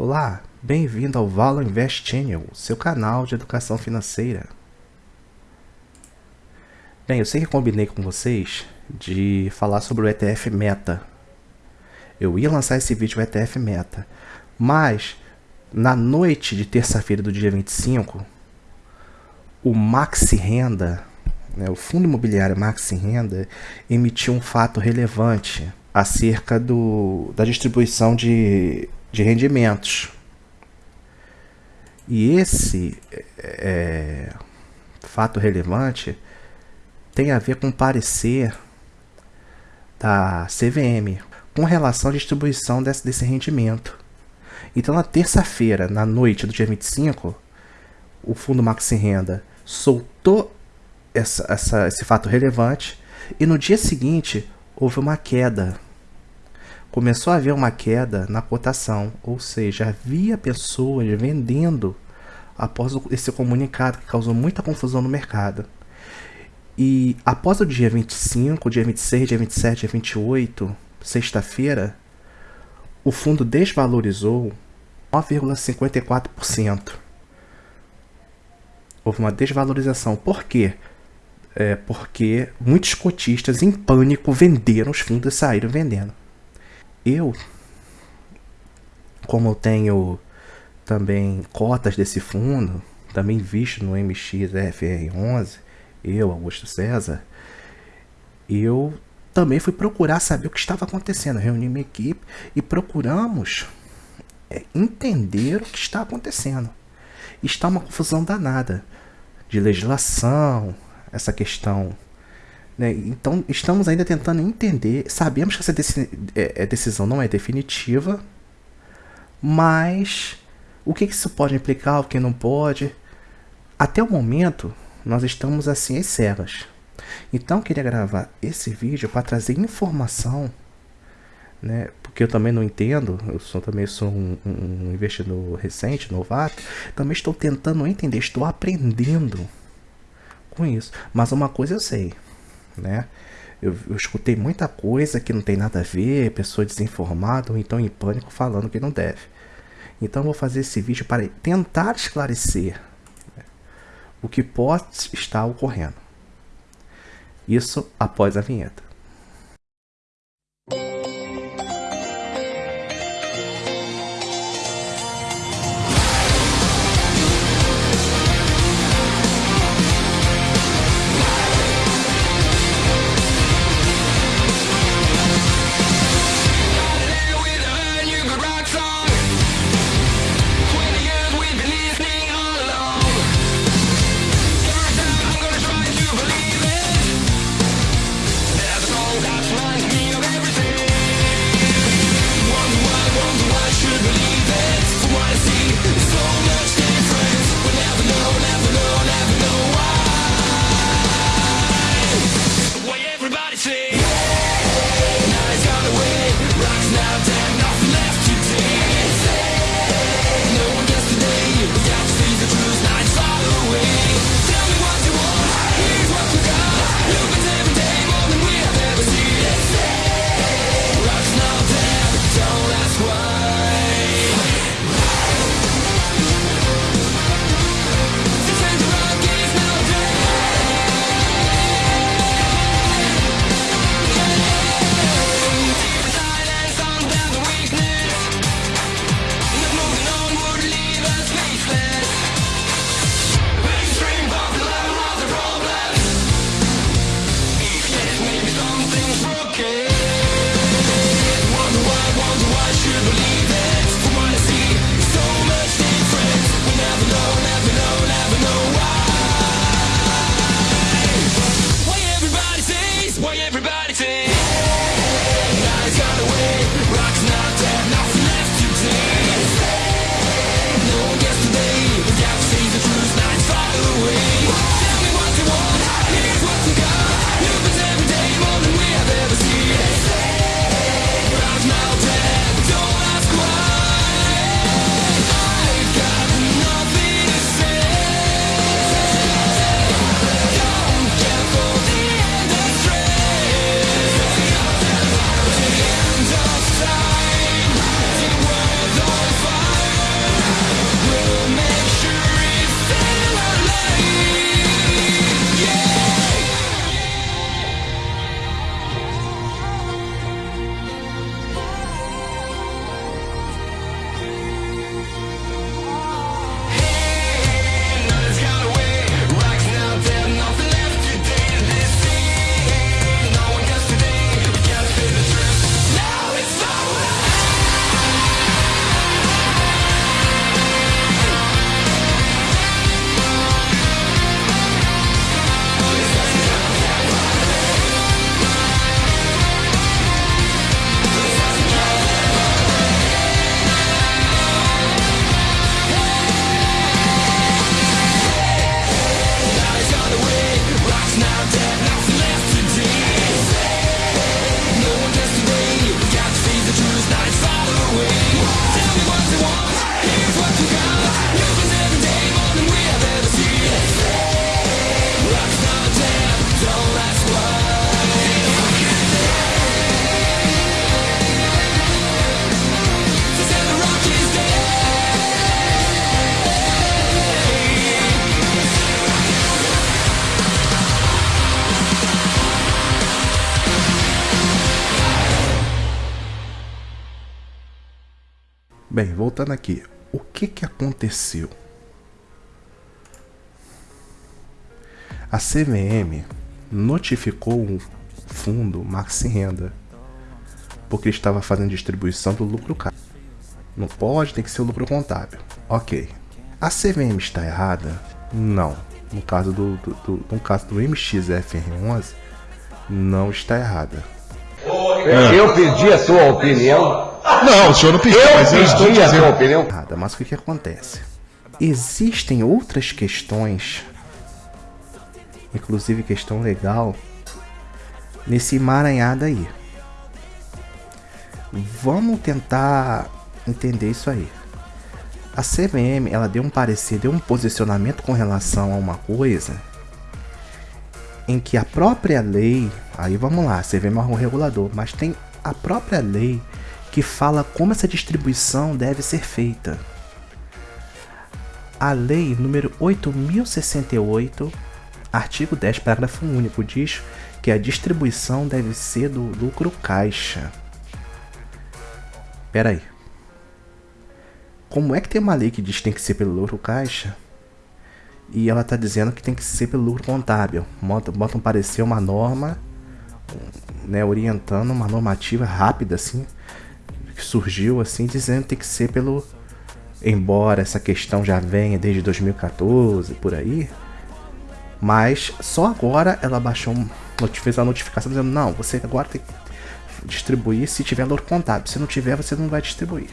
Olá, bem-vindo ao Valor Invest Channel, seu canal de educação financeira. Bem, eu sei que combinei com vocês de falar sobre o ETF Meta. Eu ia lançar esse vídeo o ETF Meta, mas na noite de terça-feira do dia 25, o Maxi Renda, né, o Fundo Imobiliário Maxi Renda, emitiu um fato relevante acerca do, da distribuição de de rendimentos. E esse é, fato relevante tem a ver com o parecer da CVM com relação à distribuição desse, desse rendimento. Então, na terça-feira, na noite do dia 25, o Fundo Maxi Renda soltou essa, essa, esse fato relevante e no dia seguinte houve uma queda começou a haver uma queda na cotação, ou seja, havia pessoas vendendo após esse comunicado que causou muita confusão no mercado. E após o dia 25, dia 26, dia 27, dia 28, sexta-feira, o fundo desvalorizou 9,54%. Houve uma desvalorização. Por quê? É porque muitos cotistas em pânico venderam os fundos e saíram vendendo. Eu, como eu tenho também cotas desse fundo, também visto no MXFR11, eu, Augusto César, eu também fui procurar saber o que estava acontecendo. Reuni minha equipe e procuramos é, entender o que está acontecendo. Está uma confusão danada de legislação, essa questão né? Então, estamos ainda tentando entender. Sabemos que essa é, é, decisão não é definitiva, mas o que isso pode implicar, o que não pode. Até o momento, nós estamos assim às cegas. Então, eu queria gravar esse vídeo para trazer informação, né? porque eu também não entendo, eu sou, também sou um, um investidor recente, novato, também estou tentando entender, estou aprendendo com isso. Mas uma coisa eu sei, né? Eu, eu, escutei muita coisa que não tem nada a ver, pessoa desinformada ou então em pânico falando que não deve. Então vou fazer esse vídeo para tentar esclarecer né, o que pode estar ocorrendo. Isso após a vinheta. Bem, voltando aqui, o que que aconteceu? A CVM notificou o fundo Maxi Renda porque estava fazendo distribuição do lucro caixa. Não pode, tem que ser o lucro contábil. Ok. A CVM está errada? Não. No caso do, do, do no caso do MXFR11, não está errada. Eu pedi a sua opinião. Não, o senhor não pediu, Eu mas eu estou pedi a dizendo. sua opinião. Errada, mas o que, que acontece? Existem outras questões, inclusive questão legal, nesse emaranhado aí. Vamos tentar entender isso aí. A CVM, ela deu um parecer, deu um posicionamento com relação a uma coisa em que a própria lei, aí vamos lá, a CVM é um regulador, mas tem a própria lei que fala como essa distribuição deve ser feita. A lei número 8068, artigo 10, parágrafo único, diz que a distribuição deve ser do lucro caixa. Pera aí. Como é que tem uma lei que diz que tem que ser pelo lucro caixa? E ela está dizendo que tem que ser pelo lucro contábil. Bota, bota um parecer, uma norma, né, orientando uma normativa rápida assim, que surgiu assim, dizendo que tem que ser pelo. Embora essa questão já venha desde 2014, por aí. Mas só agora ela baixou, fez a notificação dizendo: não, você agora tem que distribuir se tiver lucro contábil. Se não tiver, você não vai distribuir.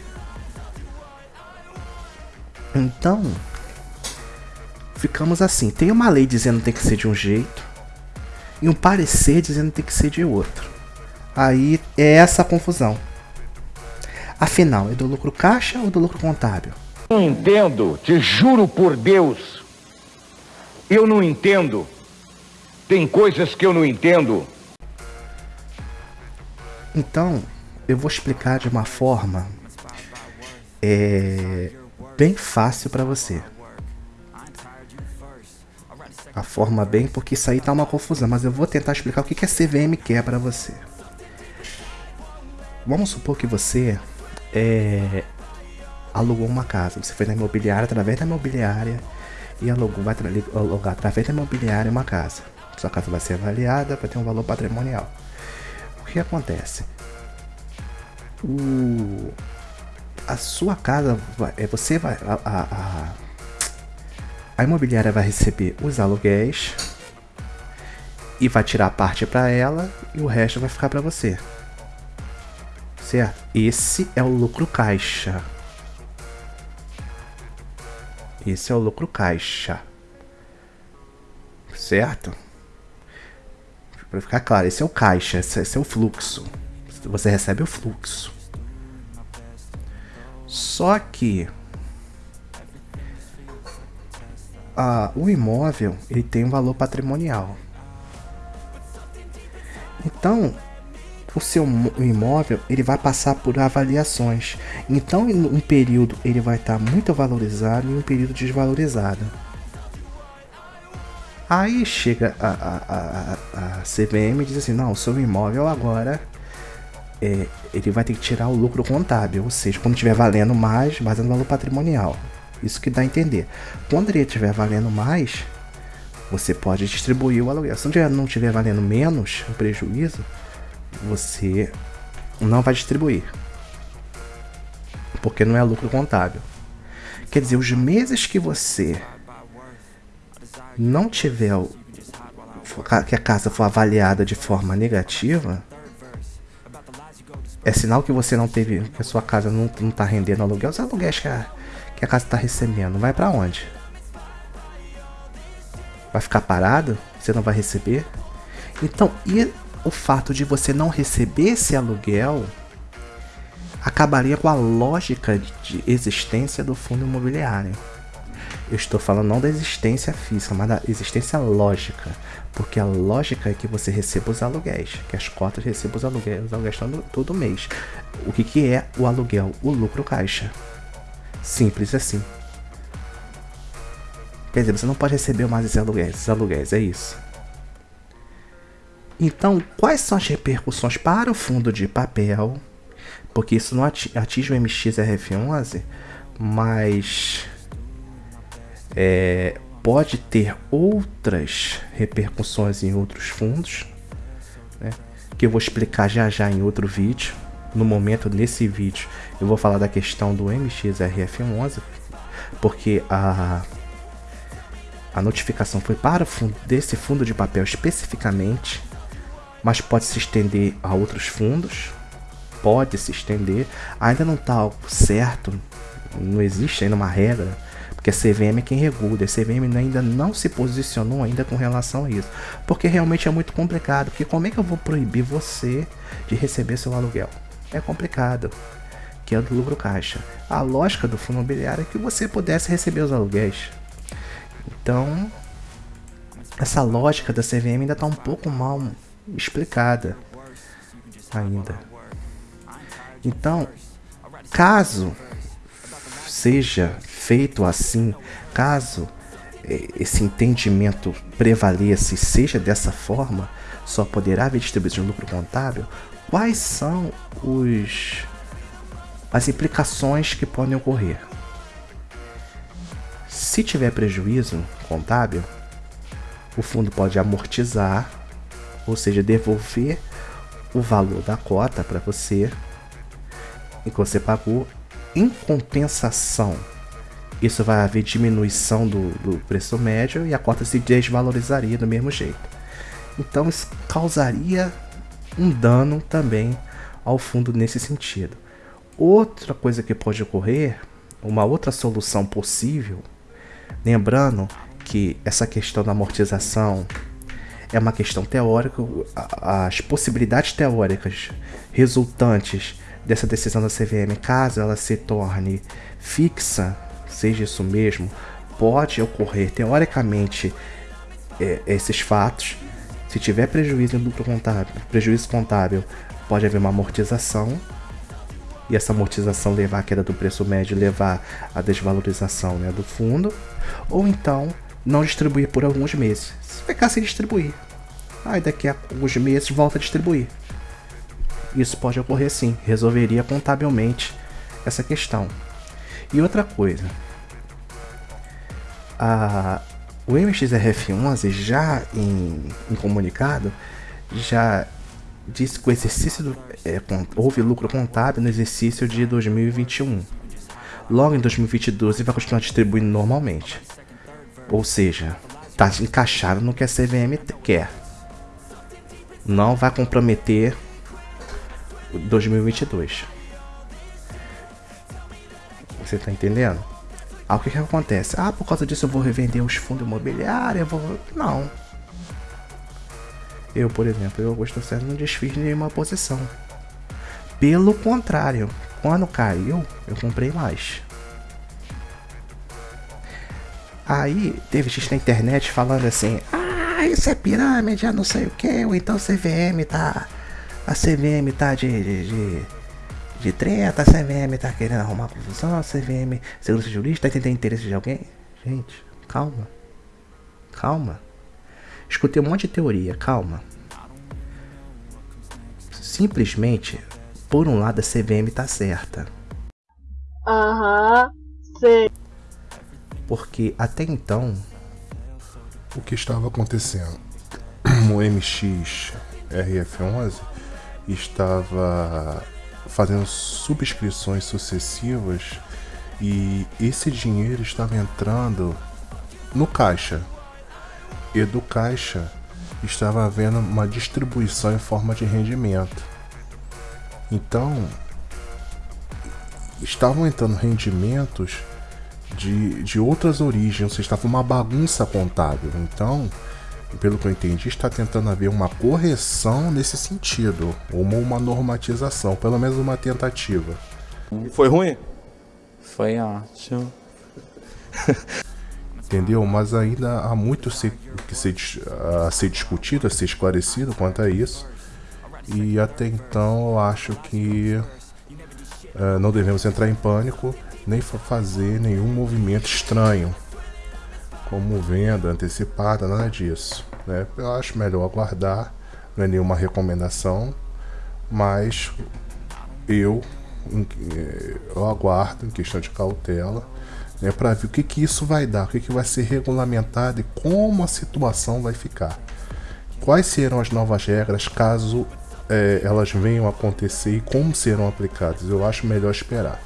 Então, ficamos assim. Tem uma lei dizendo que tem que ser de um jeito e um parecer dizendo que tem que ser de outro. Aí é essa confusão. Afinal, é do lucro caixa ou do lucro contábil? Não entendo, te juro por Deus. Eu não entendo. Tem coisas que eu não entendo. Então, eu vou explicar de uma forma é, bem fácil para você. A forma bem, porque isso aí tá uma confusão, mas eu vou tentar explicar o que, que a CVM quer para você. Vamos supor que você é, alugou uma casa. Você foi na imobiliária, através da imobiliária, e alugou, vai alugar através da imobiliária uma casa. Sua casa vai ser avaliada, vai ter um valor patrimonial. O que acontece? O, a sua casa, é, você vai. A, a, a, a imobiliária vai receber os aluguéis e vai tirar parte para ela e o resto vai ficar para você. Certo? Esse é o lucro caixa. Esse é o lucro caixa. Certo? Para ficar claro, esse é o caixa, esse, esse é o fluxo. Você recebe o fluxo. Só que ah, o imóvel ele tem um valor patrimonial. Então, o seu imóvel ele vai passar por avaliações. Então, em um período ele vai estar muito valorizado e um período desvalorizado. Aí chega a, a, a, a CVM e diz assim: não, o seu imóvel agora é, ele vai ter que tirar o lucro contábil, ou seja, quando estiver valendo mais, mais no valor patrimonial. Isso que dá a entender. Quando ele estiver valendo mais, você pode distribuir o aluguel. Se não estiver valendo menos, o prejuízo, você não vai distribuir. Porque não é lucro contábil. Quer dizer, os meses que você não tiver que a casa for avaliada de forma negativa, é sinal que você não teve, que a sua casa não, não tá rendendo aluguel. Os aluguéis que a, que a casa tá recebendo, vai para onde? Vai ficar parado? Você não vai receber? Então, o fato de você não receber esse aluguel acabaria com a lógica de existência do fundo imobiliário. Eu estou falando não da existência física, mas da existência lógica. Porque a lógica é que você receba os aluguéis, que as cotas recebam os aluguéis, os aluguéis todo, todo mês. O que, que é o aluguel? O lucro caixa. Simples assim. Quer dizer, você não pode receber mais esses aluguéis, esses aluguéis, é isso. Então, quais são as repercussões para o fundo de papel, porque isso não atinge o MXRF11, mas é, pode ter outras repercussões em outros fundos, né, que eu vou explicar já já em outro vídeo. No momento, nesse vídeo, eu vou falar da questão do MXRF11, porque a, a notificação foi para o fundo, desse fundo de papel especificamente, mas pode se estender a outros fundos, pode se estender, ainda não está certo, não existe ainda uma regra, porque a CVM é quem regula, a CVM ainda não se posicionou ainda com relação a isso, porque realmente é muito complicado, porque como é que eu vou proibir você de receber seu aluguel? É complicado, que é do lucro caixa. A lógica do fundo imobiliário é que você pudesse receber os aluguéis. Então, essa lógica da CVM ainda está um pouco mal explicada ainda. Então, caso seja feito assim, caso eh, esse entendimento prevaleça e seja dessa forma, só poderá haver distribuição de lucro contábil, quais são os as implicações que podem ocorrer? Se tiver prejuízo contábil, o fundo pode amortizar, ou seja, devolver o valor da cota para você que você pagou. Em compensação, isso vai haver diminuição do, do preço médio e a cota se desvalorizaria do mesmo jeito. Então isso causaria um dano também ao fundo nesse sentido. Outra coisa que pode ocorrer, uma outra solução possível, lembrando que essa questão da amortização é uma questão teórica, as possibilidades teóricas resultantes dessa decisão da CVM, caso ela se torne fixa, seja isso mesmo, pode ocorrer teoricamente é, esses fatos. Se tiver prejuízo em lucro contábil, prejuízo contábil, pode haver uma amortização e essa amortização levar à queda do preço médio, levar à desvalorização né, do fundo, ou então não distribuir por alguns meses. Ficar sem distribuir. Aí daqui a alguns meses volta a distribuir. Isso pode ocorrer sim, resolveria contabilmente essa questão. E outra coisa, a, o MXRF11 já em, em comunicado já disse que o exercício do, é, houve lucro contábil no exercício de 2021. Logo em 2022 ele vai continuar distribuindo normalmente. Ou seja, está encaixado no que a CVM quer. Não vai comprometer 2022. Você tá entendendo? Ah, o que que acontece? Ah, por causa disso eu vou revender os fundos imobiliários, eu vou... Não. Eu, por exemplo, eu, Augusto César, não desfiz nenhuma posição. Pelo contrário, quando caiu, eu comprei mais. Aí, teve gente na internet falando assim, ah, isso é pirâmide, não sei o que, ou então CVM tá a CVM tá de, de, de, de treta, a CVM tá querendo arrumar confusão, a CVM, segurança jurídica, tá tentando interesse de alguém. Gente, calma. Calma. Escutei um monte de teoria, calma. Simplesmente, por um lado, a CVM tá certa. Aham, sei. Porque até então. O que estava acontecendo? O MX RF11 estava fazendo subscrições sucessivas e esse dinheiro estava entrando no caixa. E do caixa estava havendo uma distribuição em forma de rendimento. Então, estavam entrando rendimentos de, de outras origens, ou seja, estava uma bagunça contábil. Então, pelo que eu entendi, está tentando haver uma correção nesse sentido, ou uma, uma normatização, pelo menos uma tentativa. Foi ruim? Foi ótimo. Entendeu? Mas ainda há muito ser, que ser, a ser discutido, a ser esclarecido quanto a isso. E até então eu acho que uh, não devemos entrar em pânico, nem fazer nenhum movimento estranho como venda antecipada, nada disso. Né? Eu acho melhor aguardar, não é nenhuma recomendação, mas eu eu aguardo em questão de cautela, né, para ver o que, que isso vai dar, o que, que vai ser regulamentado e como a situação vai ficar. Quais serão as novas regras caso eh, elas venham a acontecer e como serão aplicadas? Eu acho melhor esperar.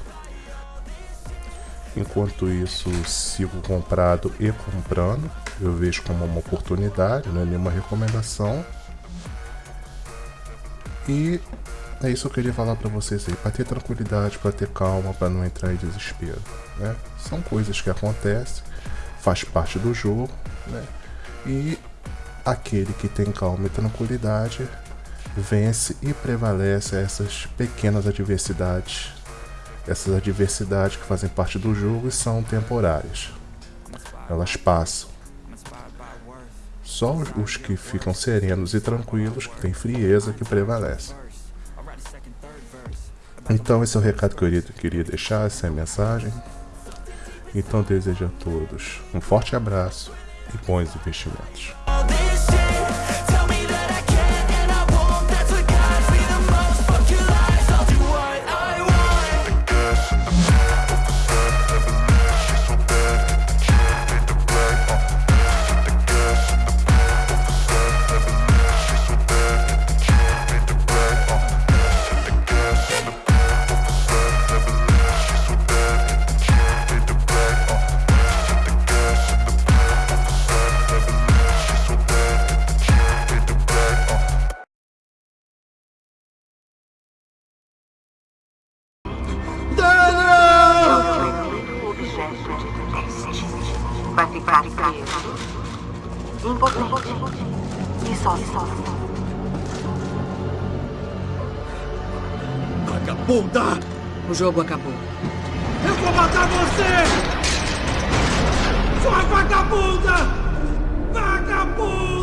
Enquanto isso, sigo comprado e comprando. Eu vejo como uma oportunidade, não é nenhuma recomendação. E é isso que eu queria falar pra vocês aí, para ter tranquilidade, para ter calma, para não entrar em desespero, né? São coisas que acontecem, faz parte do jogo, né? E aquele que tem calma e tranquilidade vence e prevalece essas pequenas adversidades, essas adversidades que fazem parte do jogo são temporárias. Elas passam. Só os, que ficam serenos e tranquilos, que têm frieza, que prevalecem. Então esse é o recado que eu queria deixar, essa é a mensagem. Então desejo a todos um forte abraço e bons investimentos. O jogo acabou. Eu vou matar você! Sua vagabunda! Vagabunda!